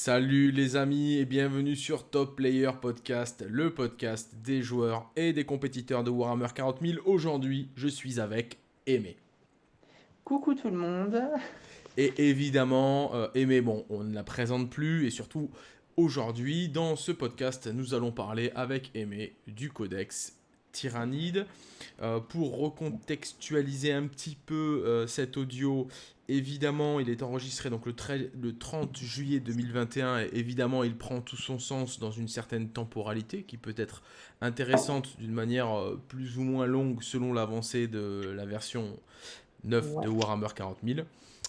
Salut les amis et bienvenue sur Top Player Podcast, le podcast des joueurs et des compétiteurs de Warhammer 40 000. Aujourd'hui, je suis avec Aimé. Coucou tout le monde. Et évidemment, euh, Aimé, bon, on ne la présente plus et surtout, aujourd'hui, dans ce podcast, nous allons parler avec Aimé du Codex Tyrannide. Euh, pour recontextualiser un petit peu euh, cet audio, évidemment, il est enregistré donc le, le 30 juillet 2021 et évidemment, il prend tout son sens dans une certaine temporalité qui peut être intéressante d'une manière euh, plus ou moins longue selon l'avancée de la version 9 de Warhammer 40 000.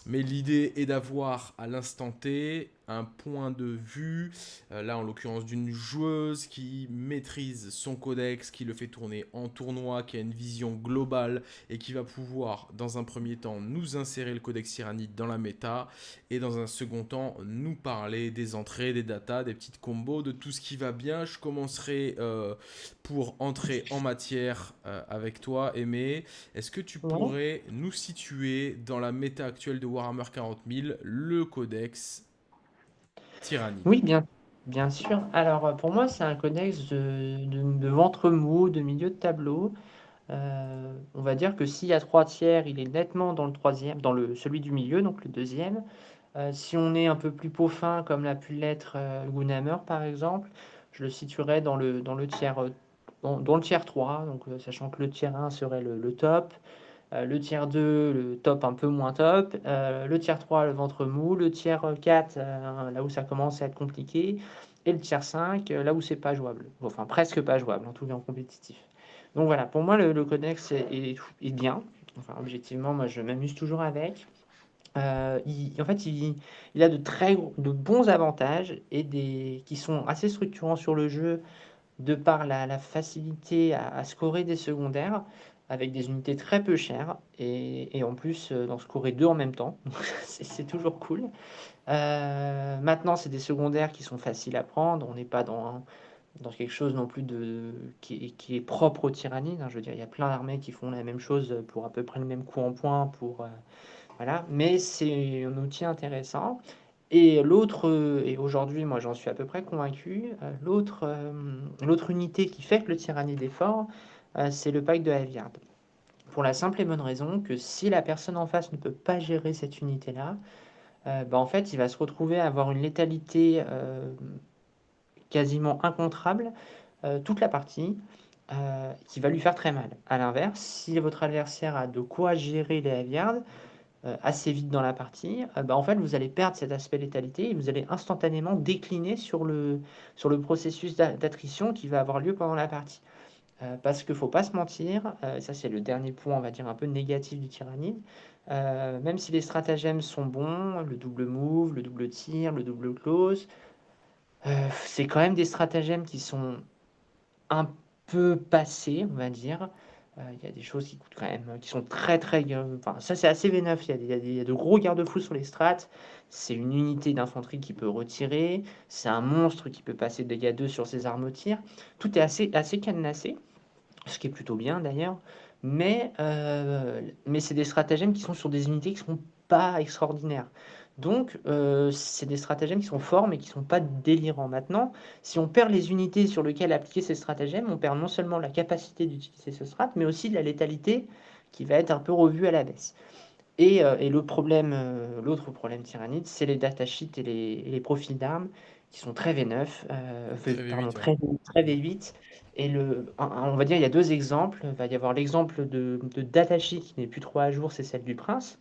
Mais l'idée est d'avoir à l'instant T un point de vue, euh, là en l'occurrence d'une joueuse qui maîtrise son codex, qui le fait tourner en tournoi, qui a une vision globale et qui va pouvoir dans un premier temps nous insérer le codex tyrannide dans la méta et dans un second temps nous parler des entrées, des datas, des petites combos, de tout ce qui va bien. Je commencerai euh, pour entrer en matière euh, avec toi, Aimé. Est-ce que tu pourrais nous situer dans la méta actuelle de Warhammer 40 000 le codex Oui, bien, bien sûr. Alors, euh, pour moi, c'est un codex de, ventre mou, de milieu de tableau. Euh, on va dire que s'il y a trois tiers, il est nettement dans le troisième, dans le, celui du milieu, donc le deuxième. Euh, si on est un peu plus peau fin, comme l'a pu l'être Gunhammer, par exemple, je le situerais dans le, dans le tiers, dans, le tiers 3, donc sachant que le tiers 1 serait le top, le tiers 2, le top un peu moins top, euh, le tiers 3, le ventre mou, le tiers 4, euh, là où ça commence à être compliqué, et le tiers 5, là où c'est pas jouable, enfin presque pas jouable, en tout cas en compétitif. Donc voilà, pour moi le, codex est, bien, enfin objectivement moi je m'amuse toujours avec. en fait, il, a de très de bons avantages et des qui sont assez structurants sur le jeu de par la, facilité à, scorer des secondaires avec des unités très peu chères et, en plus euh, d'en scorer deux en même temps. c'est toujours cool. Euh, maintenant, c'est des secondaires qui sont faciles à prendre. On n'est pas dans, dans quelque chose non plus de, qui, est propre aux tyrannides. Hein. Je veux dire, il y a plein d'armées qui font la même chose pour à peu près le même coup en point. Pour, euh, voilà. Mais c'est un outil intéressant. Et l'autre, et aujourd'hui, moi j'en suis à peu près convaincu, l'autre l'autre unité qui fait que le tyrannide est fort, euh, c'est le pack de Aviard. Pour la simple et bonne raison que si la personne en face ne peut pas gérer cette unité-là, euh, bah, en fait, il va se retrouver à avoir une létalité euh, quasiment incontrable toute la partie, qui va lui faire très mal. A l'inverse, si votre adversaire a de quoi gérer les Aviards, assez vite dans la partie, bah, en fait, vous allez perdre cet aspect létalité et vous allez instantanément décliner sur le processus d'attrition qui va avoir lieu pendant la partie. Euh, parce qu'il ne faut pas se mentir, euh, ça c'est le dernier point, on va dire, un peu négatif du tyrannide, euh, même si les stratagèmes sont bons, le double move, le double tir, le double close, c'est quand même des stratagèmes qui sont un peu passés, on va dire. Il y a des choses qui coûtent quand même, qui sont très très. Enfin, ça c'est assez V9. Il y, y, a de gros garde-fous sur les strats. C'est une unité d'infanterie qui peut retirer. C'est un monstre qui peut passer de dégâts 2 sur ses armes au tir. Tout est assez, assez cadenassé ce qui est plutôt bien d'ailleurs. Mais, euh, mais c'est des stratagèmes qui sont sur des unités qui ne sont pas extraordinaires. Donc, euh, c'est des stratagèmes qui sont forts, mais qui ne sont pas délirants. Maintenant, si on perd les unités sur lesquelles appliquer ces stratagèmes, on perd non seulement la capacité d'utiliser ce strat, mais aussi de la létalité qui va être un peu revue à la baisse. Et, euh, et le problème, l'autre problème c'est les datasheets et les profils d'armes qui sont très V9, très, V8, très, très V8 et le, on va dire, il y a deux exemples. Il va y avoir l'exemple de, de Datashi qui n'est plus trop à jour, c'est celle du prince.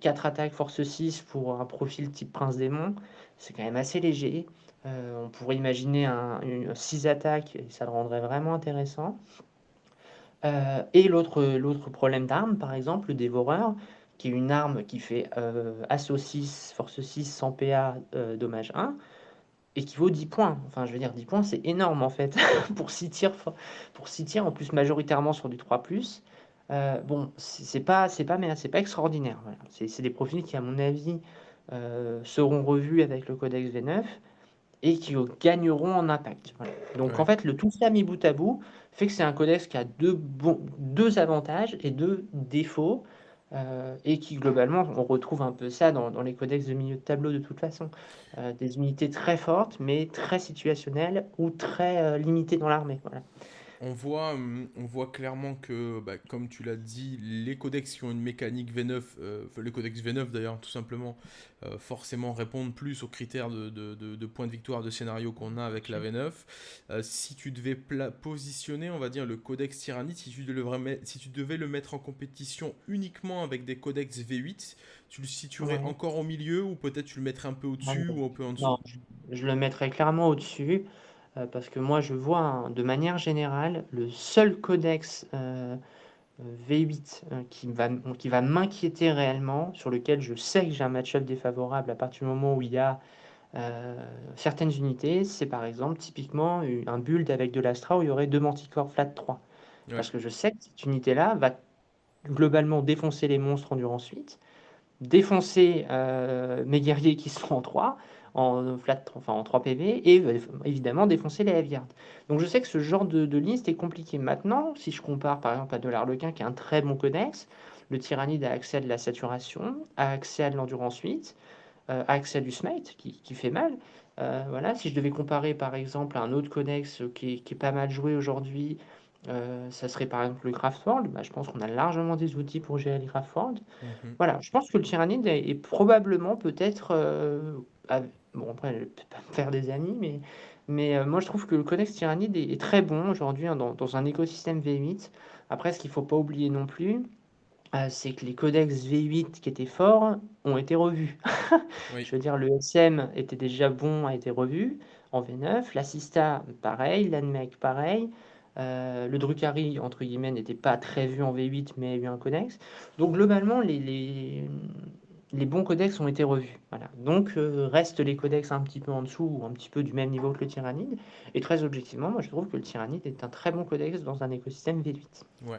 4 euh, attaques, force 6 pour un profil type prince démon. C'est quand même assez léger. Euh, on pourrait imaginer un, 6 attaques et ça le rendrait vraiment intéressant. Euh, et l'autre problème d'arme, par exemple, le dévoreur, qui est une arme qui fait assaut 6, force 6, sans PA, dommage 1 équivaut 10 points. Enfin, je veux dire, 10 points, c'est énorme en fait, pour 6 tirs, pour 6 tirs, en plus majoritairement sur du 3+. Euh, bon, c'est pas, c'est pas, mais c'est pas extraordinaire. C'est des profils qui, à mon avis, euh, seront revus avec le codex V9 et qui gagneront en impact. Donc en fait, le tout ça mis bout à bout fait que c'est un codex qui a deux, deux avantages et deux défauts. Euh, et qui globalement, on retrouve un peu ça dans, les codex de milieu de tableau de toute façon. Euh, des unités très fortes, mais très situationnelles ou très euh, limitées dans l'armée. Voilà. On voit, hum, on voit clairement que, bah, comme tu l'as dit, les codex qui ont une mécanique V9, euh, les codex V9 d'ailleurs, tout simplement, euh, forcément répondent plus aux critères de, de- de- de points de victoire de scénario qu'on a avec la V9. Euh, si tu devais positionner, on va dire, le codex tyrannide, si tu, devais le remet- si tu devais le mettre en compétition uniquement avec des codex V8, tu le situerais Ouais. encore au milieu ou peut-être tu le mettrais un peu au-dessus ou un peu en dessous? non, je, je le mettrais clairement au-dessus, euh, parce que moi je vois hein, de manière générale le seul codex euh, euh, V8 euh, qui va, qui va m'inquiéter réellement, sur lequel je sais que j'ai un match-up défavorable à partir du moment où il y a euh, certaines unités, c'est par exemple typiquement un build avec de l'Astra où il y aurait deux Manticore flat 3. Ouais. Parce que je sais que cette unité-là va globalement défoncer les monstres endurance 8, défoncer euh, mes guerriers qui sont en 3, en flat, enfin en 3 PV, et euh, évidemment défoncer les heavy. Donc je sais que ce genre de, de liste est compliqué. Maintenant, si je compare par exemple à de l'Arlequin qui a un très bon codex, le Tyrannide a accès à de la saturation, a accès à de l'endurance 8, euh, a accès à du smite qui, qui fait mal. Euh, voilà, si je devais comparer par exemple à un autre codex qui est, qui est pas mal joué aujourd'hui, euh, ça serait par exemple le Craftworld. Bah, je pense qu'on a largement des outils pour gérer les Craftworld. Mhm. Voilà, je pense que le Tyrannide est, est probablement peut-être. Bon, après, je ne vais peut-être pas me faire des amis, mais, mais euh, moi je trouve que le codex Tyrannide est, est très bon aujourd'hui hein, dans, dans un écosystème V8. Après, ce qu'il ne faut pas oublier non plus, euh, c'est que les codex V8 qui étaient forts ont été revus. Oui. Je veux dire, le SM était déjà bon, a été revu en V9. L'assista, pareil. L'ANMEC, pareil. Euh, le Drukhari, entre guillemets, n'était pas très vu en V8, mais a eu un codex. Donc, globalement, les, les, les bons codex ont été revus. Donc, euh, restent les codex un petit peu en dessous, ou un petit peu du même niveau que le Tyrannide. Et très objectivement, moi, je trouve que le Tyrannide est un très bon codex dans un écosystème V8. Ouais.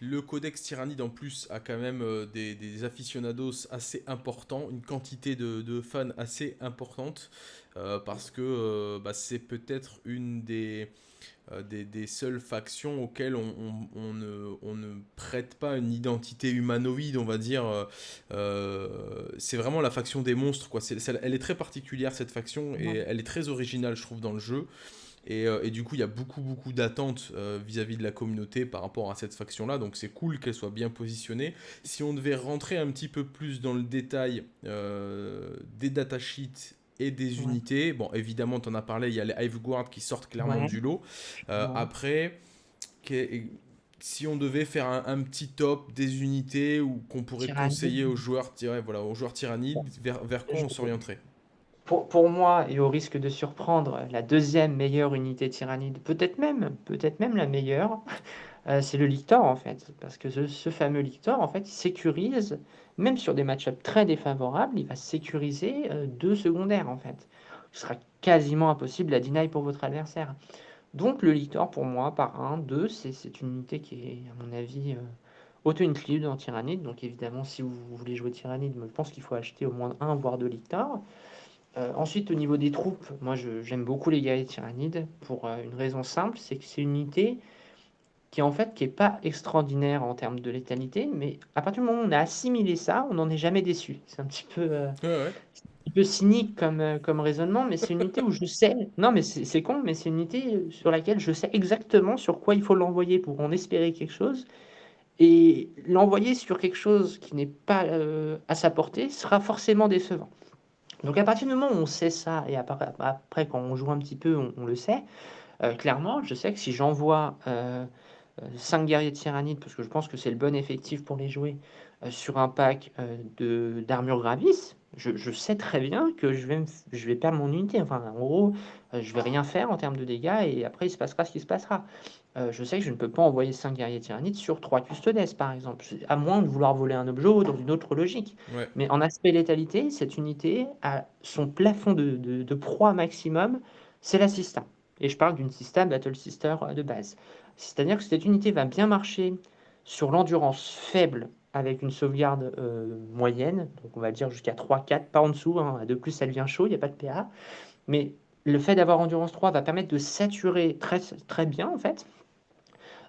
Le codex tyrannide en plus a quand même euh, des, aficionados assez importants, une quantité de, fans assez importante, euh, parce que bah, c'est peut-être une des, des, des seules factions auxquelles on, on- on ne, on ne prête pas une identité humanoïde, on va dire. euh, euh, c'est vraiment la faction des monstres, quoi. Elle est très particulière, cette faction, et Ouais. elle est très originale, je trouve, dans le jeu. Et, euh, et du coup, il y a beaucoup, beaucoup d'attentes euh, vis-à-vis de la communauté par rapport à cette faction-là. Donc, c'est cool qu'elle soit bien positionnée. Si on devait rentrer un petit peu plus dans le détail euh, des datasheets et des Ouais. unités, bon, évidemment, tu en as parlé, il y a les Hiveguard qui sortent clairement Ouais. du lot. Euh, Ouais. Après, si on devait faire un, un petit top des unités ou qu'on pourrait Tyrannide. conseiller aux joueurs, voilà, aux joueurs tyrannides, vers, vers quoi on s'orienterait? Pour, pour moi, et au risque de surprendre, la deuxième meilleure unité tyrannide, peut-être même, peut-être même la meilleure, euh, c'est le Lictor en fait. Parce que ce, ce fameux Lictor, en fait, il sécurise, même sur des match-ups très défavorables, il va sécuriser euh, deux secondaires en fait. Ce sera quasiment impossible à deny pour votre adversaire. Donc le Lictor, pour moi, par 1, 2, c'est une unité qui est, à mon avis, euh, auto-include en Tyrannide. Donc évidemment, si vous voulez jouer Tyrannide, je pense qu'il faut acheter au moins un, voire deux Lictors. Euh, ensuite, au niveau des troupes, moi j'aime beaucoup les guerriers tyrannides pour euh, une raison simple, c'est que c'est une unité qui en fait qui est pas extraordinaire en termes de létalité, mais à partir du moment où on a assimilé ça, on n'en est jamais déçu. C'est un petit peu, euh, Ouais, ouais. un petit peu cynique comme, euh, comme raisonnement, mais c'est une unité où je sais, non mais c'est con, mais c'est une unité sur laquelle je sais exactement sur quoi il faut l'envoyer pour en espérer quelque chose. Et l'envoyer sur quelque chose qui n'est pas euh, à sa portée sera forcément décevant. Donc à partir du moment où on sait ça, et après, après, quand on joue un petit peu, on, on le sait, euh, clairement, je sais que si j'envoie 5 guerriers tyrannides, parce que je pense que c'est le bon effectif pour les jouer, euh, sur un pack euh, de d'armure gravis, je, je sais très bien que je vais, je vais perdre mon unité. Enfin, en gros, euh, je vais rien faire en termes de dégâts, et après, il se passera ce qui se passera. Euh, je sais que je ne peux pas envoyer 5 guerriers tyrannides sur 3 custodes, par exemple, à moins de vouloir voler un objet ou dans une autre logique. Ouais. Mais en aspect létalité, cette unité a son plafond de, de, de proie maximum, c'est la Sista. Et je parle d'une Sista Battle Sister euh, de base. C'est-à-dire que cette unité va bien marcher sur l'endurance faible avec une sauvegarde euh, moyenne, donc on va dire jusqu'à 3-4, pas en dessous, hein. de plus ça devient chaud, il n'y a pas de PA. Mais le fait d'avoir endurance 3 va permettre de saturer très, bien en fait.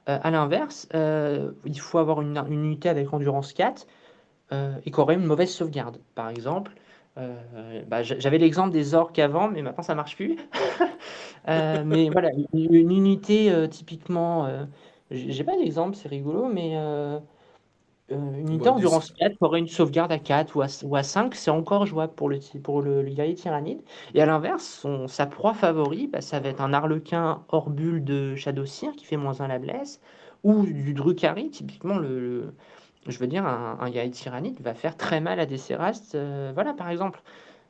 Euh, à l'inverse, euh, il faut avoir une, unité avec endurance 4 euh, et qui aurait une mauvaise sauvegarde. Par exemple, bah, j'avais l'exemple des orques avant, mais maintenant ça marche plus. Euh, mais voilà, une, une unité typiquement, j'ai pas d'exemple, c'est rigolo, mais une unité Bah, des... endurance 4 qui aurait une sauvegarde à 4 ou à, ou à 5, c'est encore jouable pour le, pour le, le guerrier tyrannide. Et à l'inverse, son, sa proie favori, bah, ça va être un arlequin hors bulle de Shadowseer qui fait moins 1 la blesse, ou du Drukhari, typiquement le, je veux dire, un, un guerrier tyrannide va faire très mal à des Sérast. euh, voilà, par exemple.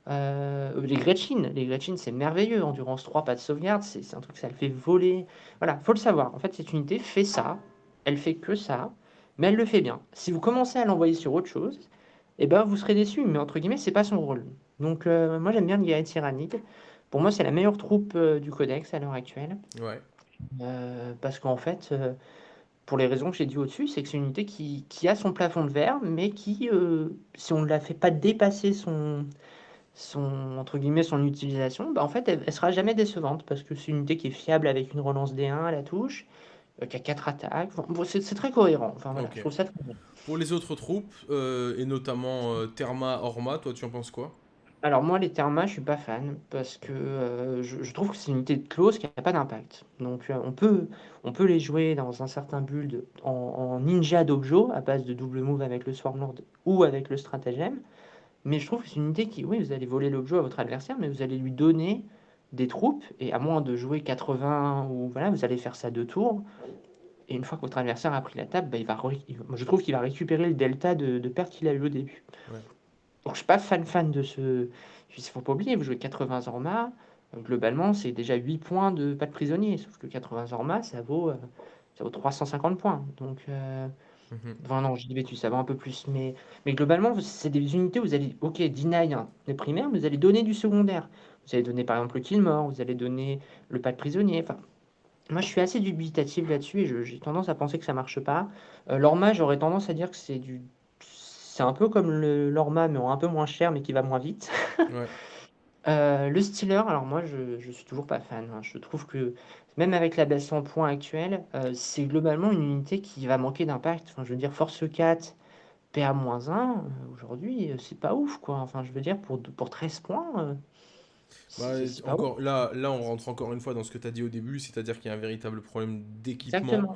Euh, les Gretchen, les Gretchen, c'est merveilleux. Endurance 3, pas de sauvegarde, c'est un truc, ça le fait voler. Voilà, faut le savoir. En fait, cette unité fait ça, elle fait que ça, mais elle le fait bien. Si vous commencez à l'envoyer sur autre chose, eh ben, vous serez déçu, mais entre guillemets, c'est pas son rôle. Donc, euh, moi, j'aime bien le guerrier tyrannide. Pour moi, c'est la meilleure troupe euh, du codex à l'heure actuelle. Ouais, parce qu'en fait, pour les raisons que j'ai dit au-dessus, c'est que c'est une unité qui, qui a son plafond de verre, mais qui, si on ne la fait pas dépasser son, son, entre guillemets, son utilisation, bah, en fait, elle, elle sera jamais décevante, parce que c'est une unité qui est fiable avec une relance D1 à la touche, euh, qui a 4 attaques. Enfin, c'est très cohérent. Enfin, voilà, je trouve ça très bien. Pour les autres troupes, euh, et notamment euh, Therma, Orma, toi tu en penses quoi? Alors moi, les Thermas, je suis pas fan parce que euh, je, je trouve que c'est une unité de close qui n'a pas d'impact. Donc on peut, on peut les jouer dans un certain build en, en ninja dojo à base de double move avec le Swarmlord ou avec le stratagème. Mais je trouve que c'est une unité qui, oui, vous allez voler l'objet à votre adversaire, mais vous allez lui donner des troupes et à moins de jouer 80 ou voilà, vous allez faire ça deux tours. Et une fois que votre adversaire a pris la table, bah, il va, je trouve qu'il va récupérer le delta de, de perte qu'il a eu au début. Ouais. Donc, je suis pas fan fan de ce. Il faut pas oublier, vous jouez 80 Zorma, euh, globalement, c'est déjà 8 points de pas de prisonnier. Sauf que 80 Zorma, ça vaut, euh, ça vaut 350 points. Donc, euh, Mhm. enfin, non, je dis bêtise, ça vaut un peu plus. Mais, mais globalement, c'est des unités où vous allez, ok, deny les primaires, mais vous allez donner du secondaire. Vous allez donner par exemple le kill mort, vous allez donner le pas de prisonnier. Enfin, moi, je suis assez dubitatif là-dessus et j'ai tendance à penser que ça marche pas. Euh, L'Orma, j'aurais tendance à dire que c'est du. C'est un peu comme l'Orma, mais en un peu moins cher, mais qui va moins vite. Ouais, Euh, le Stealer, alors moi, je, je suis toujours pas fan. hein. Je trouve que même avec la baisse en points actuelle, euh, c'est globalement une unité qui va manquer d'impact. Enfin, je veux dire, Force 4, PA-1, euh, aujourd'hui, euh, c'est pas ouf, quoi. Enfin, je veux dire, pour, pour 13 points, euh, Bah, ouf. là, là, on rentre encore une fois dans ce que tu as dit au début, c'est-à-dire qu'il y a un véritable problème d'équipement.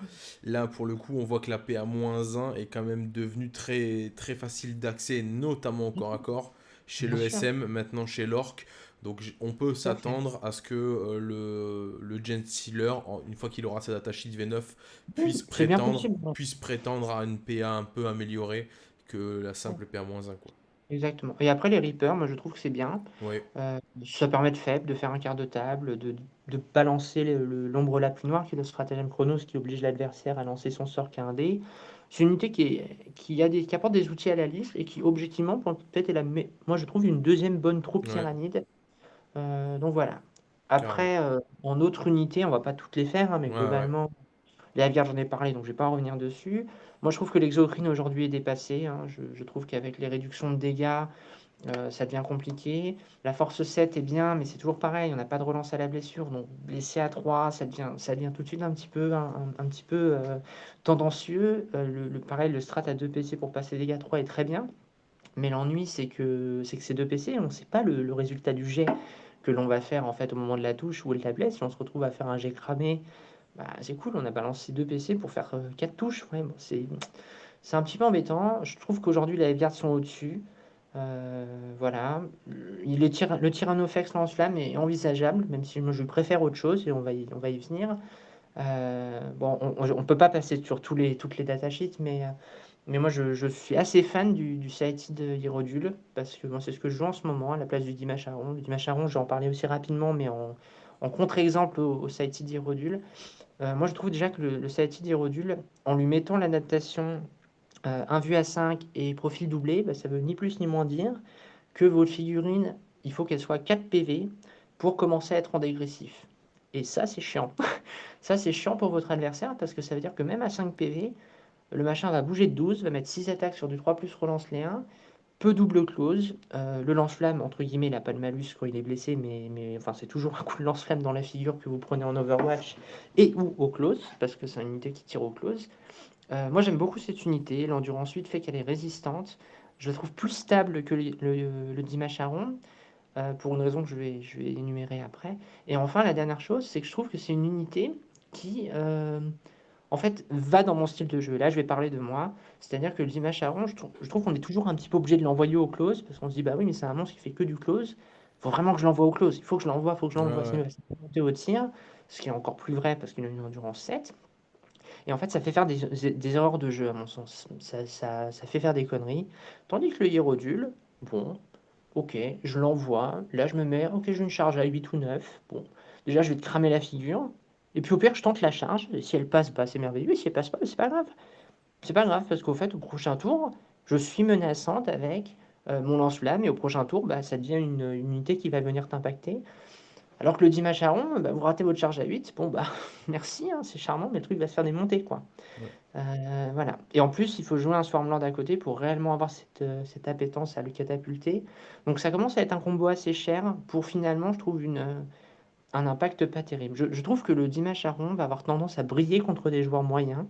Là, pour le coup, on voit que la PA-1 est quand même devenue très, très facile d'accès, notamment au corps à corps, chez Bien le sûr, SM, maintenant chez l'Orc. Donc, on peut s'attendre à ce que euh, le, le Gen Sealer, une fois qu'il aura sa datasheet V9, puisse prétendre, possible. puisse prétendre à une PA un peu améliorée que la simple PA-1, quoi. Exactement. Et après, les Reapers, moi, je trouve que c'est bien. Euh, ça permet de faible, de faire un quart de table, de, de balancer l'ombre la plus noire, qui est le stratagème Chronos, qui oblige l'adversaire à lancer son sort qu'à un dé. C'est une unité qui, est, qui, a des, qui apporte des outils à la liste et qui, objectivement, peut-être est la moi, je trouve une deuxième bonne troupe ouais, tyrannide. Euh, donc voilà. Après, euh, en autre unité, on va pas toutes les faire, hein, mais Ouais, ouais. globalement, la Vierge, j'en ai parlé, donc je vais pas en revenir dessus. Moi, je trouve que l'exocrine aujourd'hui est dépassé. hein. Je, je trouve qu'avec les réductions de dégâts, euh, ça devient compliqué. La force 7 est bien, mais c'est toujours pareil, on n'a pas de relance à la blessure. Donc blessé à 3, ça devient, ça devient tout de suite un petit peu, un, un- un petit peu euh, tendancieux. Euh, le, le- pareil, le strat à 2 PC pour passer dégâts 3 est très bien. Mais l'ennui, c'est que, c'est que ces 2 PC, on ne sait pas le, le résultat du jet que l'on va faire en fait au moment de la touche ou elle la blesse. Si on se retrouve à faire un jet cramé, bah, c'est cool, on a balancé 2 PC pour faire 4 touches. Ouais, c'est, un petit peu embêtant. Je trouve qu'aujourd'hui, les gardes sont au-dessus. Euh, voilà. Il est tyra- le Tyrannofex lance-flamme est envisageable, même si je préfère autre chose et on va y, on va y venir. Euh, bon, on ne peut pas passer sur tous les, toutes les datasheets, mais, euh, mais moi je, suis assez fan du, du Saïti de Hierodule parce que c'est ce que je joue en ce moment à la place du Dimash Aron. Le Dimash Aron, j'en parlais aussi rapidement, mais en, contre-exemple au, au Saïti d'Hierodule. Euh, moi je trouve déjà que le, le Saïti d'Hierodule, en lui mettant l'adaptation euh, un vue à 5 et profil doublé, bah, ça veut ni plus ni moins dire que votre figurine, il faut qu'elle soit 4 PV pour commencer à être en dégressif. Et ça, c'est chiant. ça, c'est chiant pour votre adversaire parce que ça veut dire que même à 5 PV, le machin va bouger de 12, va mettre 6 attaques sur du 3 plus relance les 1, peu double close. Euh, le lance-flamme, entre guillemets, il n'a pas de malus quand il est blessé, mais, enfin, c'est toujours un coup de lance-flamme dans la figure que vous prenez en Overwatch et ou au close, parce que c'est une unité qui tire au close. Euh, moi, j'aime beaucoup cette unité. L'endurance 8 fait qu'elle est résistante. je le trouve plus stable que le le le heu, pour une raison que je vais énumérer après et enfin la dernière chose, c'est que je trouve que c'est une unité qui, en fait, va dans mon style de jeu. Là, je vais parler de moi, c'est-à-dire que le je trouve je trouve qu'on est toujours un petit peu obligé de l'envoyer au close parce qu'on se dit: «Bah oui, mais c'est un monstre qui fait que du close, faut vraiment que je l'envoie au close, il faut que je l'envoie, il faut que je Ouais, l'envoie, ouais. il monter au tir», ce qui est encore plus vrai parce qu'il a une endurance 7 et en fait, ça fait faire des erreurs de jeu à mon sens. Ça ça ça fait faire des conneries. Tandis que le Hiérodule, bon, OK, je l'envoie. Là, je me mets: «OK, j'ai une charge à 8 ou 9. Bon, déjà, je vais te cramer la figure et puis au pire, je tente la charge et si elle passe, bah, c'est merveilleux et si elle passe pas, bah, c'est pas grave. C'est pas grave parce qu'au fait, au prochain tour, je suis menaçante avec, heu, mon lance-flamme et au prochain tour, bah, ça devient une, une unité qui va venir t'impacter. Alors que le Dimacharon, bah, vous ratez votre charge à 8, bon, bah, merci, hein, c'est charmant, mais le truc va se faire démonter, quoi. Ouais. Heu, voilà et en plus, il faut jouer un Swarmlord à côté pour réellement avoir cette, heu, cette appétence à le catapulter. Donc ça commence à être un combo assez cher pour finalement, je trouve, une, un impact pas terrible. Je trouve que le Dimacharon va avoir tendance à briller contre des joueurs moyens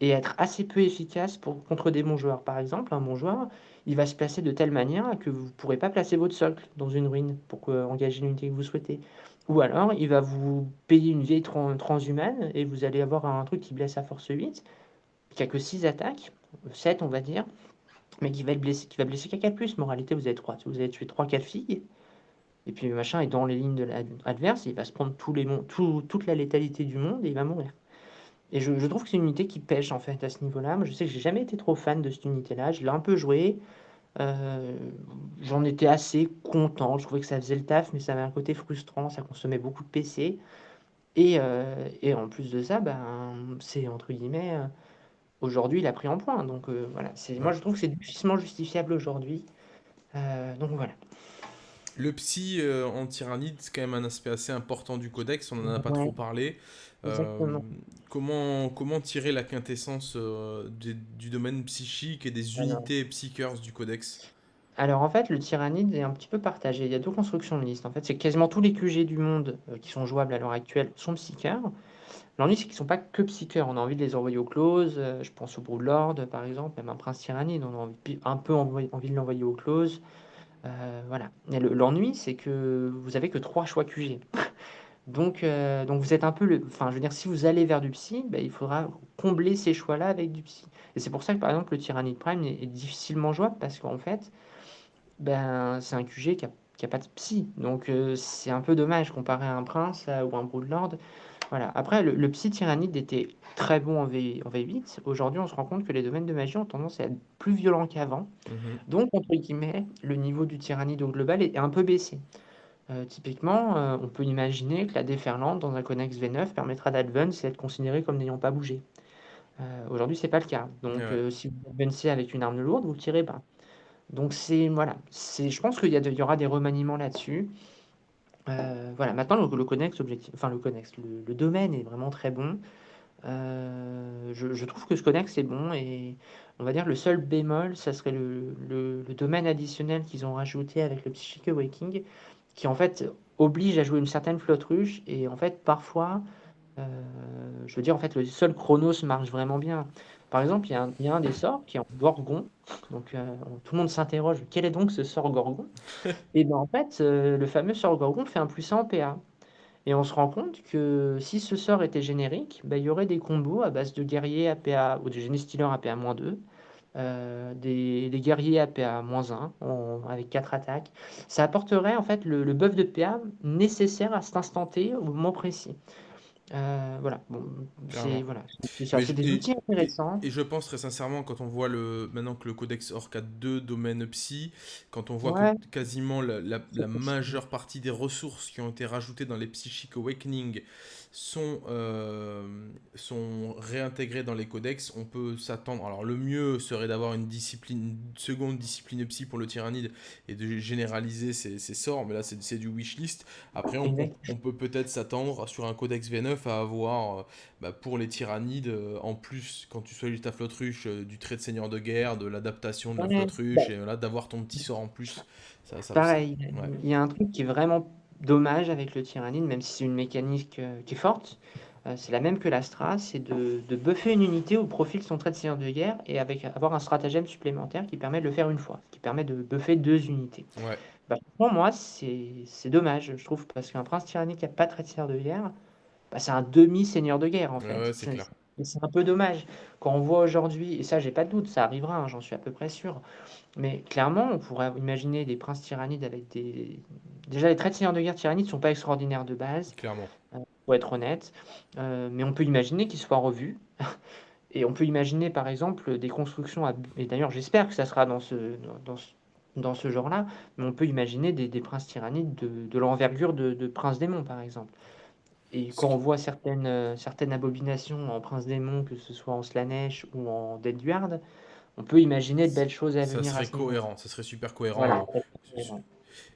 et être assez peu efficace contre des bons joueurs. Par exemple, un bon joueur, il va se placer de telle manière que vous ne pourrez pas placer votre socle dans une ruine pour engager l'unité que vous souhaitez. Ou alors, il va vous payer une vieille tran transhumane et vous allez avoir un truc qui blesse à force 8, qui a que 6 attaques, 7 on va dire, mais qui va le blesser qui va blesser qu'à 4+. Moralité, vous avez 3 vous avez tué 3-4 filles et puis machin est dans les lignes de adverse, il va se prendre tous les tout toute la létalité du monde et il va mourir. Et je trouve que c'est une unité qui pêche, en fait, à ce niveau-là. Moi, je sais que j'ai jamais été trop fan de cette unité-là. Je l'ai un peu jouée, heu, j'en étais assez content. Je trouvais que ça faisait le taf, mais ça avait un côté frustrant, ça consommait beaucoup de PC et heu et en plus de ça, ben, c'est entre guillemets, heu, aujourd'hui, il a pris en points donc voilà. Moi, je trouve que c'est difficilement justifiable aujourd'hui, donc voilà. Le psy euh, en tyrannide, c'est quand même un aspect assez important du codex, on n'en a pas trop parlé. Euh, comment, comment tirer la quintessence euh, des- du domaine psychique et des Alors unités psychers du codex? Alors en fait, le Tyrannide est un petit peu partagé. Il y a 2 constructions de liste. En fait, c'est quasiment tous les QG du monde, qui sont jouables à l'heure actuelle sont psycheurs. L'ennui, c'est qu'ils sont pas que psycheurs. On a envie de les envoyer au close, heu, je pense au Broodlord, par exemple, même un Prince Tyrannide, on a envie un peu envie de l'envoyer au close, heu, voilà. L'ennui, c'est que vous avez que 3 choix QG. Donc heu, donc vous êtes un peu le enfin, je veux dire, si vous allez vers du psy, bah, il faudra combler ces choix-là avec du psy. Et c'est pour ça que, par exemple, le Tyrannide Prime est difficilement jouable parce qu'en fait, ben, c'est un QG qui a qui a pas de psy, donc heu, c'est un peu dommage comparé à un prince, ou un broodlord. Voilà. Après le le psy tyrannide était très bon en V en V8. Aujourd'hui, on se rend compte que les domaines de magie ont tendance à être plus violents qu'avant. Mhm. Donc entre guillemets, «le niveau du tyrannide au global est un peu baissé». Heu, typiquement, heu, on peut imaginer que la déferlante dans un Connex V9 permettra d'advance et être considéré comme n'ayant pas bougé. Heu, aujourd'hui, c'est pas le cas. Donc Ouais. heu, si vous advancez avec une arme lourde, vous le tirez bas. Donc c'est voilà, je pense qu'il y aura des remaniements là-dessus. Heu, voilà, maintenant le le connex objectif enfin le connex, le domaine est vraiment très bon. Heu, je trouve que ce connex est bon et on va dire le seul bémol, ça serait le domaine additionnel qu'ils ont rajouté avec le Psychic Awakening, qui en fait oblige à jouer une certaine flotte ruche et en fait parfois Heu, je veux dire, en fait, le seul Chronos marche vraiment bien. Par exemple, il y a un il y a un des sorts qui est en Gorgon, donc heu, tout le monde s'interroge: «Quel est donc ce sort Gorgon?» et ben, en fait, heu, le fameux sort Gorgon fait un +1 en PA et on se rend compte que si ce sort était générique, bah, il y aurait des combos à base de guerriers APA ou de génie stealer APA-2, heu, des des guerriers APA-1 en avec 4 attaques. Ça apporterait en fait le le buff de PA nécessaire à cet instant T, au moment précis. Heu, voilà, bon, c'est voilà, des et, outils intéressants. et je pense très sincèrement, quand on voit le, maintenant que le Codex Orc a deux domaines psy, quand on voit que quasiment la, la- la majeure partie des ressources qui ont été rajoutées dans les Psychic Awakening sont, euh, sont réintégrées dans les codex, on peut s'attendre. Alors le mieux serait d'avoir une discipline, une seconde discipline psy pour le tyrannide et de généraliser ses, ses sorts, mais là c'est du wishlist. Après, on, peut peut-être s'attendre sur un codex V9 à avoir euh, bah, pour les tyrannides, euh, en plus, quand tu soignes ta flotte ruche, euh, du trait de seigneur de guerre, de l'adaptation de la Ouais, flotte bah, ruche, et là, d'avoir ton petit sort en plus, ça, ça, ça- pareil, ouais. il y a un truc qui est vraiment dommage avec le Tyrannide, même si c'est une mécanique, heu, qui est forte, euh, c'est la même que l'Astra, c'est de, de buffer une unité au profit de son trait de seigneur de guerre et avec avoir un stratagème supplémentaire qui permet de le faire une fois, qui permet de buffer deux unités. Ouais. Bah, pour moi, c'est dommage, je trouve, parce qu'un prince tyrannique qui a pas de trait de seigneur de guerre, bah, c'est un demi-seigneur de guerre, en fait. ouais, c'est C'est clair. C'est un peu dommage. Quand on voit aujourd'hui, et ça, j'ai pas de doute, ça arrivera, hein, j'en suis à peu près sûr, mais clairement, on pourrait imaginer des princes tyrannides avec des. Déjà, les traits de seigneur de guerre tyrannides ne sont pas extraordinaires de base, Clairement. pour être honnête, euh, mais on peut imaginer qu'ils soient revus. Et on peut imaginer, par exemple, des constructions, à... et d'ailleurs, j'espère que ça sera dans ce, dans ce, dans ce genre-là, mais on peut imaginer des, des princes tyrannides de, de l'envergure de, de prince démon, par exemple. Et quand on voit certaines, euh, certaines abominations en prince démon, que ce soit en Slanesh ou en Deadguard, on peut imaginer de belles choses à Ça venir à serait cohérent, ça serait super cohérent. Voilà. Euh,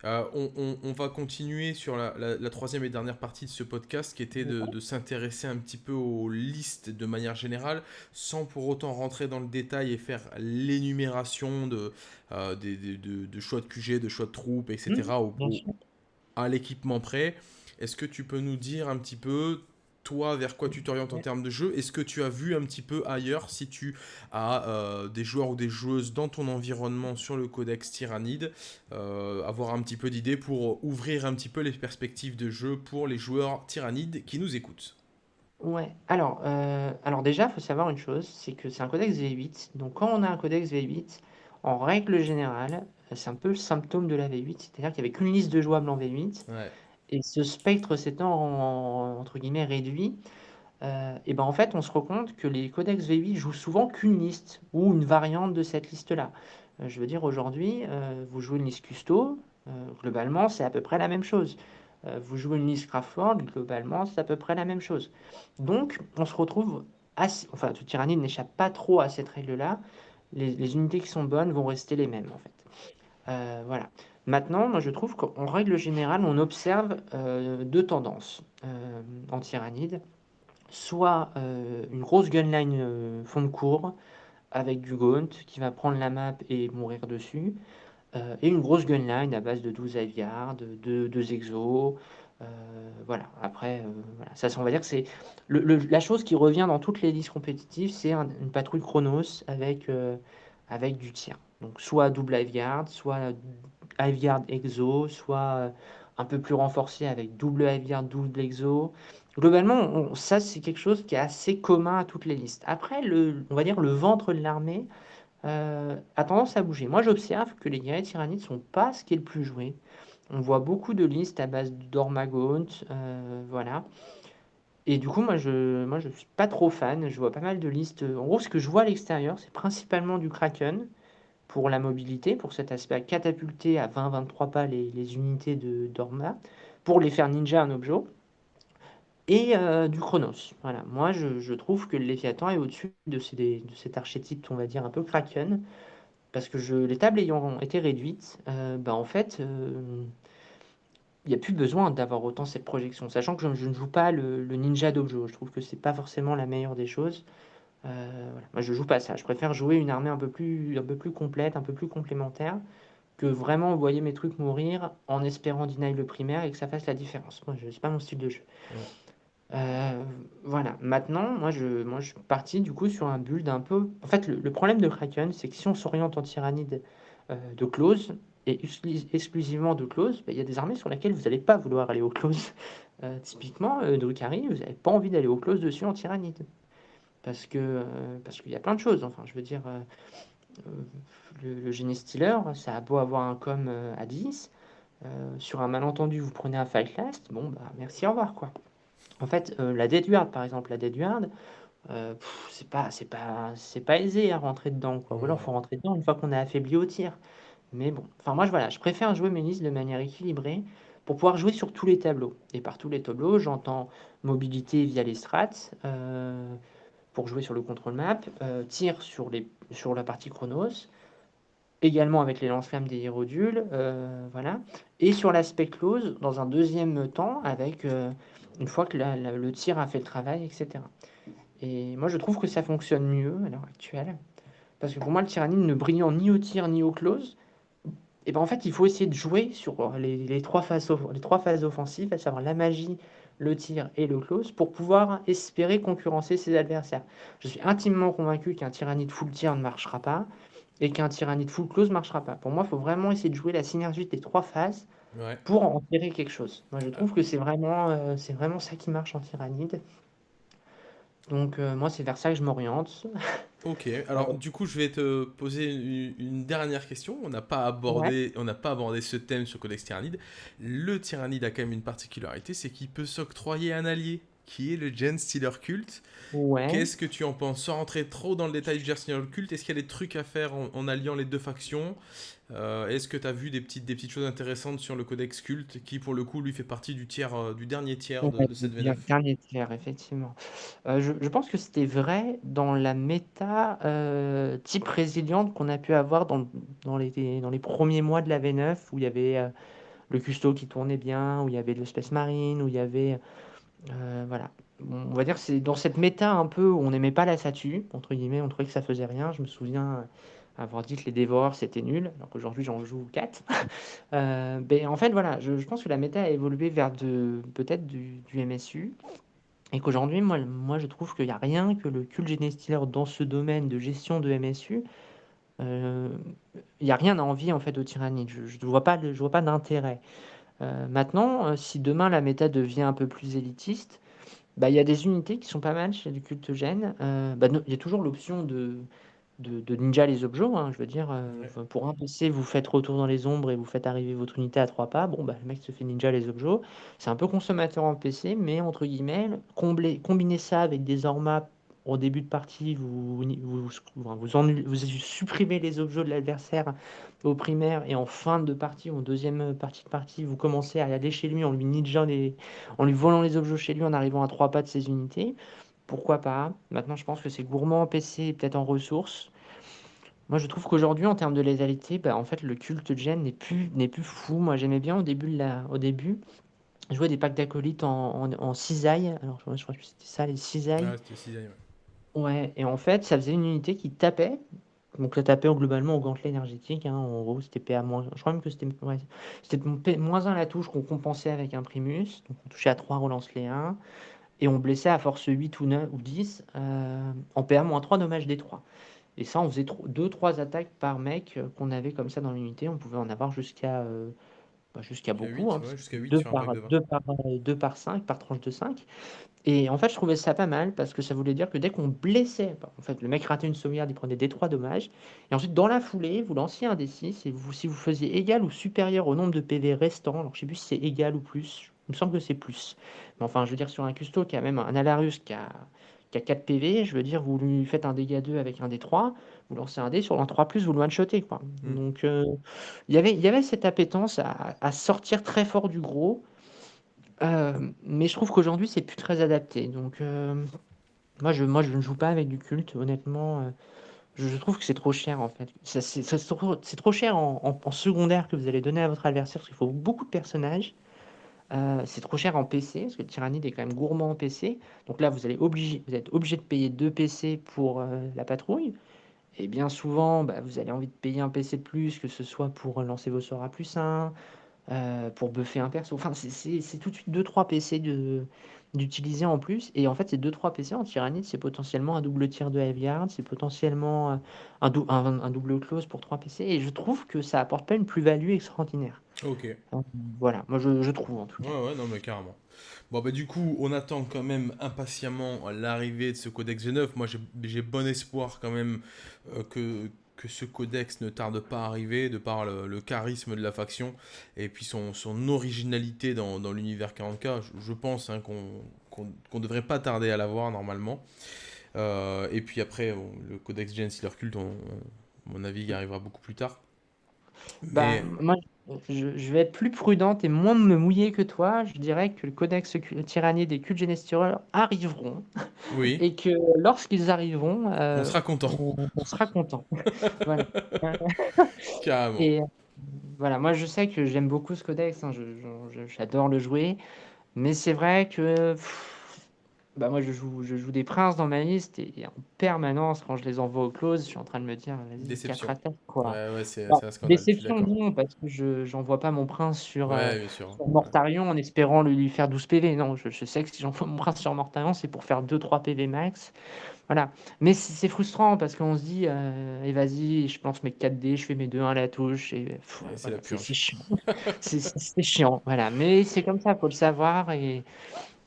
Euh, on, on- on va continuer sur la, la- la troisième et dernière partie de ce podcast qui était de, de s'intéresser un petit peu aux listes de manière générale sans pour autant rentrer dans le détail et faire l'énumération de, euh, des- des- de, de choix de QG, de choix de troupes, etc. au- à l'équipement prêt. Est-ce que tu peux nous dire un petit peu, toi, vers quoi tu t'orientes en termes de jeu? Est-ce que tu as vu un petit peu ailleurs si tu as euh, des joueurs ou des joueuses dans ton environnement sur le codex Tyrannide euh, Avoir un petit peu d'idées pour ouvrir un petit peu les perspectives de jeu pour les joueurs Tyrannides qui nous écoutent? Ouais, alors, euh, alors déjà, il faut savoir une chose, c'est que c'est un codex V8. Donc quand on a un codex V8, en règle générale, c'est un peu le symptôme de la V8, c'est-à-dire qu'il n'y avait qu'une liste de jouables en V8, Ouais. Et ce spectre s'étant en- entre guillemets réduit, euh, et ben en fait on se rend compte que les codex V8 jouent souvent qu'une liste ou une variante de cette liste-là. Euh, je veux dire aujourd'hui, euh, vous jouez une liste custo, globalement c'est à peu près la même chose. Vous jouez une liste Craftworld, globalement c'est à peu près la même chose. Donc on se retrouve assez, enfin tout Tyrannide n'échappe pas trop à cette règle-là. Les, unités qui sont bonnes vont rester les mêmes en fait. Voilà. Maintenant, moi je trouve qu'en règle générale, on observe euh, deux tendances euh, en tyrannide. Soit euh, une grosse gunline euh, fond de cours avec du Gaunt qui va prendre la map et mourir dessus. euh, et une grosse gunline à base de 12 Ivyard, de 2 exos. euh, voilà, après, euh, ça on va dire que c'est la chose qui revient dans toutes les listes compétitives, c'est un- une patrouille Chronos avec, euh, avec du tir. Donc soit double Ivyard, soit Ivyard Exo, soit euh, un peu plus renforcé avec double Ivyard, double Exo. Globalement, ça c'est quelque chose qui est assez commun à toutes les listes. Après, on va dire le ventre de l'armée euh, a tendance à bouger. Moi, j'observe que les guerriers tyrannides sont pas ce qui est le plus joué. On voit beaucoup de listes à base d'Ormagaunt, euh, voilà. Et du coup, moi, je, moi, je suis pas trop fan. Je vois pas mal de listes. En gros, ce que je vois à l'extérieur, c'est principalement du Kraken pour la mobilité, pour cet aspect à catapulter à 20-23 pas les, les unités de d'Orma, pour les faire ninja en objet, et euh, du Chronos. Voilà. Moi, je, je trouve que le Léviathan est au-dessus de, ces- de cet archétype, on va dire, un peu Kraken, parce que je, les tables ayant été réduites, euh, bah, en fait, euh, il n'y a plus besoin d'avoir autant cette projection, sachant que je, je ne joue pas le, le ninja d'Objo. Je trouve que c'est pas forcément la meilleure des choses. Euh, voilà. Moi, je joue pas ça. Je préfère jouer une armée un peu plus, un peu plus complète, un peu plus complémentaire, que vraiment envoyer mes trucs mourir en espérant deny le primaire et que ça fasse la différence. Moi, je, c'est pas mon style de jeu. Ouais. Euh, voilà. Maintenant, moi, je, moi, je suis parti du coup sur un build un peu. En fait, le, le problème de Kraken, c'est que si on s'oriente en tyrannide euh, de close et exclu- exclusivement de close, bah, il y a des armées sur lesquelles vous n'allez pas vouloir aller au close. Euh, typiquement, euh, Drukhari, vous n'avez pas envie d'aller au close dessus en tyrannide. Parce que euh, parce qu'il y a plein de choses. Enfin, je veux dire, euh, euh, le, le ça a beau avoir un com à 10. euh, sur un malentendu, vous prenez un fight last. Bon, bah merci, au revoir, quoi. En fait, la Dead Guard, par exemple, la Dead Guard, euh, c'est pas, c'est pas, c'est pas aisé à rentrer dedans, quoi. Ouais. faut rentrer dedans une fois qu'on a affaibli au tir. Mais bon, enfin, moi, je, voilà, je préfère jouer mes listes de manière équilibrée pour pouvoir jouer sur tous les tableaux. Et par tous les tableaux, j'entends mobilité via les strats, pour jouer sur le contrôle map, euh, tir sur, les, sur la partie chronos, également avec les lance-flammes des hérodules, euh, voilà, et sur l'aspect close, dans un deuxième temps, avec euh, une fois que le tir a fait le travail, etc. Et moi, je trouve que ça fonctionne mieux à l'heure actuelle, parce que pour moi, le tyrannide ne brillant ni au tir ni au close, et ben en fait, il faut essayer de jouer sur les, trois, phases, les trois phases offensives, à savoir la magie, le tir et le close pour pouvoir espérer concurrencer ses adversaires. Je suis intimement convaincu qu'un tyrannide full tir ne marchera pas et qu'un tyrannide full close ne marchera pas. Pour moi, il faut vraiment essayer de jouer la synergie des trois phases Ouais. pour en tirer quelque chose. Moi, je trouve que c'est vraiment, euh, c'est vraiment ça qui marche en tyrannide. Donc, euh, moi, c'est vers ça que je m'oriente. Ok, alors du coup, je vais te poser une, une dernière question. On n'a pas abordé, on n'a pas abordé ce thème sur Codex Tyrannide. Le Tyrannide a quand même une particularité, c'est qu'il peut s'octroyer un allié, qui est le Gen Stealer Cult. Ouais. Qu'est-ce que tu en penses? Sans rentrer trop dans le détail du Gen Stealer Cult, est-ce qu'il y a des trucs à faire en, en alliant les deux factions? Euh, Est-ce que tu as vu des petites, des petites choses intéressantes sur le Codex Cult, qui pour le coup, lui, fait partie du, tiers, euh, du dernier tiers de, Ouais, de cette bien- V9 dernier tiers, effectivement. Euh, je, je pense que c'était vrai dans la méta type résiliente qu'on a pu avoir dans, dans les, dans les premiers mois de la V9, où il y avait le custo qui tournait bien, où il y avait le Space Marine, où il y avait... euh, voilà. On va dire c'est dans cette méta un peu où on n'aimait pas la statue, entre guillemets, on trouvait que ça faisait rien. Je me souviens euh, avoir dit que les dévoreurs c'était nul, alors qu'aujourd'hui j'en joue 4. Euh, ben, en fait, voilà, je, pense que la méta a évolué vers de, peut-être du, MSU. Et qu'aujourd'hui, moi, moi, je trouve qu'il n'y a rien que le culte Genestealer dans ce domaine de gestion de MSU. euh, Il n'y a rien à envier en fait au Tyrannide. Je ne vois pas, je vois pas d'intérêt. Euh, maintenant, euh, si demain la méta devient un peu plus élitiste, bah, il y a des unités qui sont pas mal chez le culte gène. Bah, no- il y a toujours l'option de, de, de ninja les objets. hein, je veux dire, euh, Ouais. pour un PC, vous faites retour dans les ombres et vous faites arriver votre unité à trois pas. Bon, bah, le mec se fait ninja les objets. C'est un peu consommateur en PC, mais entre guillemets, combler, combiner ça avec des ormas au début de partie, vous, vous, vous, ennu- vous supprimez les objets de l'adversaire au primaire et en fin de partie, en deuxième partie de partie, vous commencez à aller chez lui en lui ninja les, en lui volant les objets chez lui en arrivant à trois pas de ses unités. Pourquoi pas? Maintenant, je pense que c'est gourmand en PC peut-être en ressources. Moi, je trouve qu'aujourd'hui, en termes de létalité, bah, en fait, le culte gen n'est plus, n'est plus fou. Moi, j'aimais bien au début, de la, au début jouer des packs d'acolytes en, en, en cisaille. Alors, je, crois que c'était ça, les cisailles. Ouais, et en fait, ça faisait une unité qui tapait. Donc, ça tapait globalement au gantelet énergétique. hein. En gros, c'était PA. Je crois même que c'était ouais, c'était P- moins 1 la touche qu'on compensait avec un Primus. Donc, on touchait à 3, relance les 1. Et on blessait à force 8 ou 9 ou 10 euh, en PA moins 3, dommage des 3. Et ça, on faisait 2-3 attaques par mec euh, qu'on avait comme ça dans l'unité. On pouvait en avoir jusqu'à euh, bah, jusqu'à beaucoup. 8, hein, ouais, jusqu'à 8 deux sur un par, pack de 20. deux par, euh, deux par 5, par tranche de 5. Et en fait, je trouvais ça pas mal parce que ça voulait dire que dès qu'on blessait, bah, en fait, le mec ratait une sauvegarde, il prenait des 3 dommages. Et ensuite, dans la foulée, vous lanciez un D6 et vous, si vous faisiez égal ou supérieur au nombre de PV restants, alors je sais plus si c'est égal ou plus, il me semble que c'est plus. Mais enfin, je veux dire, sur un custo qui a même un Alarius qui a, qui a 4 PV, je veux dire, vous lui faites un dégât 2 avec un D3, vous lancez un D sur l'un 3 vous le one-shotez. Quoi. Mm. Donc, euh, il y avait, il y avait cette appétence à, à sortir très fort du gros. Euh, mais je trouve qu'aujourd'hui, c'est plus très adapté. Donc, euh, moi, je, moi, je ne joue pas avec du culte, honnêtement. euh, je, je trouve que c'est trop cher, en fait. Ça, C'est c'est trop, c'est trop cher en, en- en secondaire que vous allez donner à votre adversaire, parce qu'il faut beaucoup de personnages. Euh, c'est trop cher en PC, parce que le Tyrannide est quand même gourmand en PC. Donc là, vous allez obligé, vous êtes obligé de payer deux PC pour euh, la patrouille. Et bien souvent, bah, vous avez envie de payer un PC de plus, que ce soit pour lancer vos sorts à plus 1, euh, pour buffer un perso. Enfin, c'est- tout de suite 2-3 PC d'utiliser en plus. Et en fait, ces 2-3 PC en Tyrannide, c'est potentiellement un double tir de Heavyguard, c'est potentiellement euh, un, un double close pour 3 PC. Et je trouve que ça apporte pas une plus-value extraordinaire. Ok. Euh, Voilà, moi je, je trouve en tout Ouais, cas. ouais, non, mais carrément. Bon, bah, du coup, on attend quand même impatiemment l'arrivée de ce codex G9. Moi, j'ai bon espoir quand même euh, que, que ce codex ne tarde pas à arriver, de par le, le charisme de la faction et puis son, son originalité dans, dans l'univers 40K. Je, je pense hein, qu'on qu'on devrait pas tarder à l'avoir normalement. Euh, et puis après, bon, le codex Gen Sealer Cult, on, on- à mon avis, il arrivera beaucoup plus tard. Bah, Mais moi, je, je vais être plus prudente et moins me mouiller que toi. Je dirais que le codex tyrannide des cultes arriveront oui, et que lorsqu'ils arriveront, on euh, sera content. on, on sera content. Voilà. Carrément. Et voilà, moi je sais que j'aime beaucoup ce codex, hein, j'adore le jouer, mais c'est vrai que pff, Bah moi je joue, je joue des princes dans ma liste et, et en permanence quand je les envoie au close, je suis en train de me dire vas-y 4 Déception. attaques quoi. Ouais, ouais, c'est c'est un scandale, déception non parce que je j'envoie pas mon prince sur, Ouais, Ouais. Mortarion en espérant lui lui faire 12 PV. Non, je je sais que si j'envoie mon prince sur Mortarion, c'est pour faire 2-3 PV max. Voilà. Mais c'est frustrant parce qu'on se dit, «Et vas-y, je lance mes 4 dés, je fais mes 2-1 à la touche» et voilà, c'est chiant. C'est chiant, voilà. Mais c'est comme ça, faut le savoir et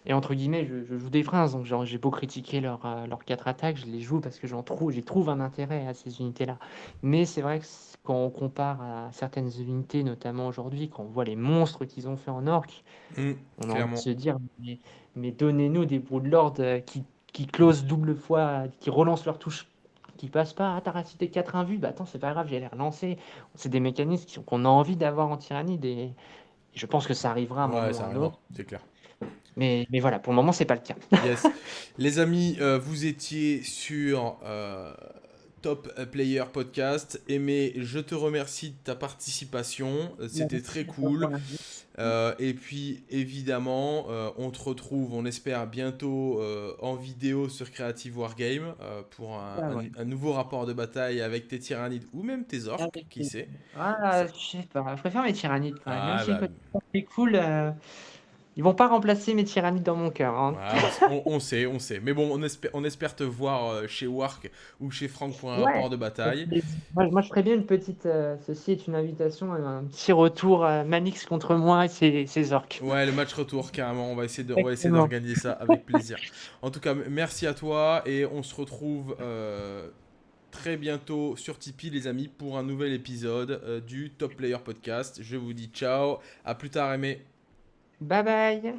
et entre guillemets, je je joue des princes, donc j'ai beau critiquer leurs, heu, leurs 4 attaques, je les joue parce que j'en trouve j'y trouve un intérêt à ces unités-là. Mais c'est vrai que quand on compare à certaines unités, notamment aujourd'hui, quand on voit les monstres qu'ils ont fait en orc, Mmh, on a envie de se dire: «Mais mais donnez-nous des broodlords, heu, qui qui close double fois, qui relancent leur touche, qui passent pas: «Ah tu as racheté 4 invus, bah attends, c'est pas grave, je vais les relancer». C'est des mécanismes qu'on a envie d'avoir en Tyrannide et je pense que ça arrivera à un Ouais, moment c'est clair. Mais mais voilà, pour le moment, c'est pas le cas. Yes. Les amis, heu, vous étiez sur, heu, Top Player Podcast. Aimé, je te remercie de ta participation, heu, c'était très cool. et puis évidemment, on te retrouve, on espère bientôt, en vidéo sur Creative Wargame, pour un Ah un ouais. un nouveau rapport de bataille avec tes tyrannides ou même tes orques, qui sait? Ah, je sais pas, je préfère mes tyrannides quand même. Ah bah côté orc est cool, ils vont pas remplacer mes tyrannides dans mon cœur, hein. Ouais, on sait, on sait. Mais bon, on espère on espère te voir, heu, chez Warc ou chez Franck pour un Ouais, rapport de bataille. Moi moi je ferais bien une petite, heu, ceci est une invitation, un petit retour, heu, Manix contre moi et ses ses orques. Ouais, le match retour carrément, on va essayer de on va essayer d'organiser ça avec plaisir. En tout cas, merci à toi et on se retrouve, très bientôt sur Tipeee les amis pour un nouvel épisode, du Top Player Podcast. Je vous dis ciao, à plus tard Aimé. Bye bye.